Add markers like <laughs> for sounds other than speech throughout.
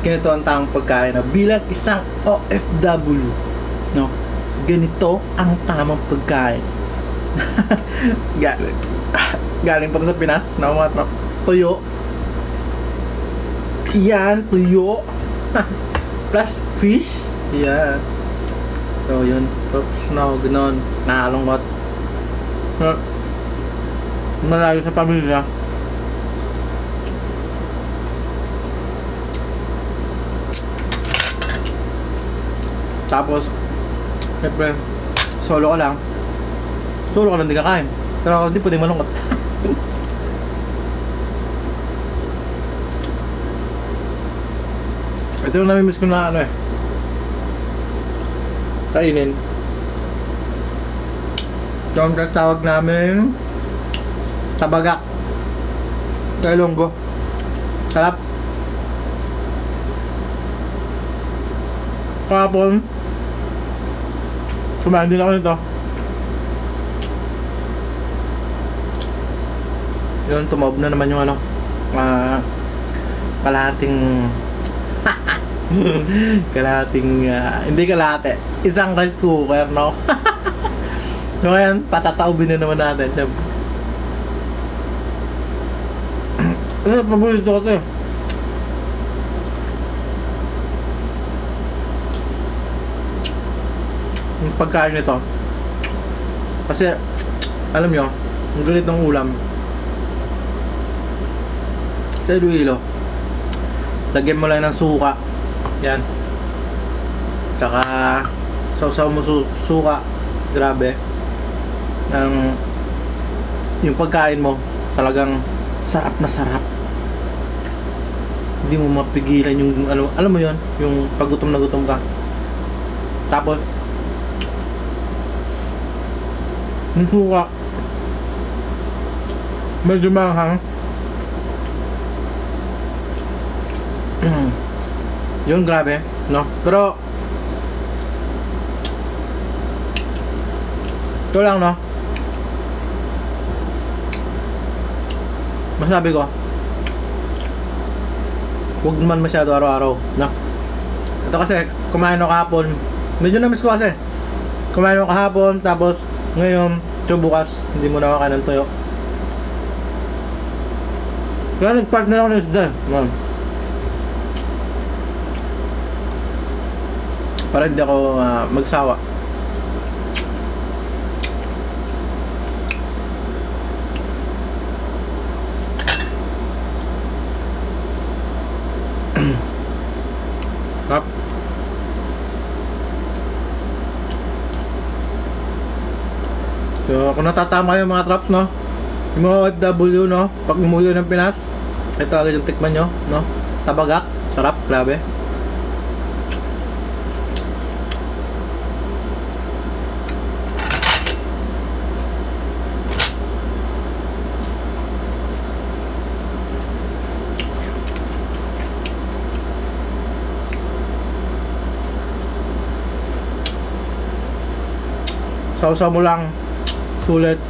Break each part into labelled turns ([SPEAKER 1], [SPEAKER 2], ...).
[SPEAKER 1] ganito ang tamang pagkain na bilang isang OFW, no? Ganito ang tamang pagkain. <laughs> galing, galing pa sa Pinas, no mga trop. Tuyo. Yan, tuyo. <laughs> Plus fish. Yan. So, yun. Props na ako, gano'n. Nakalungkot. Pero, Malayo sa pamilya. Tapos, siyempre, solo ka lang. Solo ka lang, di kakain. Pero hindi pwedeng malungkot. <laughs> Ito yung namimiss ko na ano eh. Kainin. Ito ang tatawag namin tabagak. Sa Ilonggo. Sarap. Kahapon, kumain din ako nito. Yun, tumob na naman yung ano, ah, kalahating, <laughs> kalahating, ah, hindi kalahati, isang rice cooker, no? <laughs> so ngayon, patataubin na naman natin, syempre. Ano, paborito ko ito eh. Yung pagkain nito. Kasi, alam nyo, ang ganitong ulam. Sa Iloilo, lagyan mo lang ng suka. Yan. Tsaka, sausaw mo su suka. Grabe. Ng, yung pagkain mo, talagang sarap na sarap. Hindi mo mapigilan yung alam, alam mo yon yung pagutom na gutom ka. Tapos yung suka medyo mahang. <clears throat> Yun grabe no? Pero ito lang no? Masabi ko huwag naman masyado araw-araw no? Ito kasi kumain ako kahapon. Medyo na-miss ko kasi. Kumain ako kahapon tapos ngayon so bukas hindi mo na makain ng tuyo. Kaya nag-part na ako ng isda man para hindi ako ah, magsawa So, kung natatama yung mga traps, no? Yung mga OFW, no? Pag umuwi ng Pinas, ito agad yung tikman nyo, no? Tabagak, sarap, grabe. Sausaw mo lang. Sulit.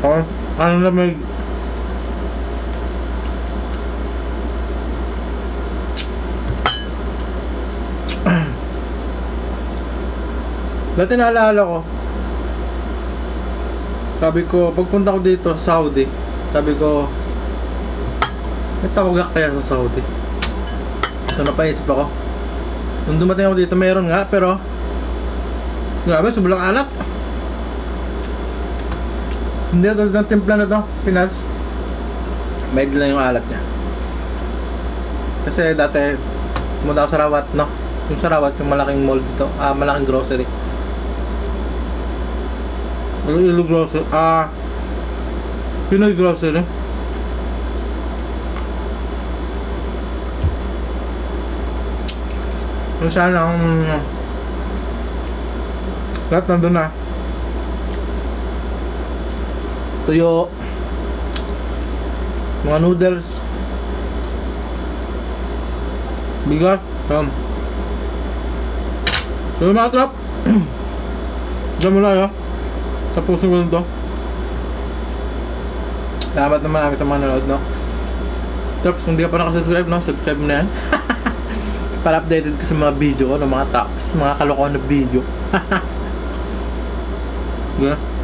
[SPEAKER 1] Oh, ano na may Dati naalala ko. Sabi ko, pagpunta ko dito sa Saudi Sabi ko May tawagak kaya sa Saudi? So napaisip ako. Nung dumating ako dito, meron nga, pero Grabe, sobrang alat. Hindi tulad ng timpla na to, Pinas. Mild lang yung alat niya. Kasi dati Pumunta ako sa Rawat, no? Yung sa Rawat, yung malaking mall dito. Ah, malaking grocery. Iloilo grocery, ah Pinoy grocery? Kung saan ang lahat nandun na. Tuyo. Mga noodles. Bigas. Um. so mga trap <clears throat> dyan mo lang tapusin ko lang to salamat naman namin sa mga nanood no? Tops, kung di ka pa nakasubscribe, no, subscribe na yan. <laughs> Para updated ka sa mga video ko, ng mga tops, mga kalokohan na video. <laughs> 嗯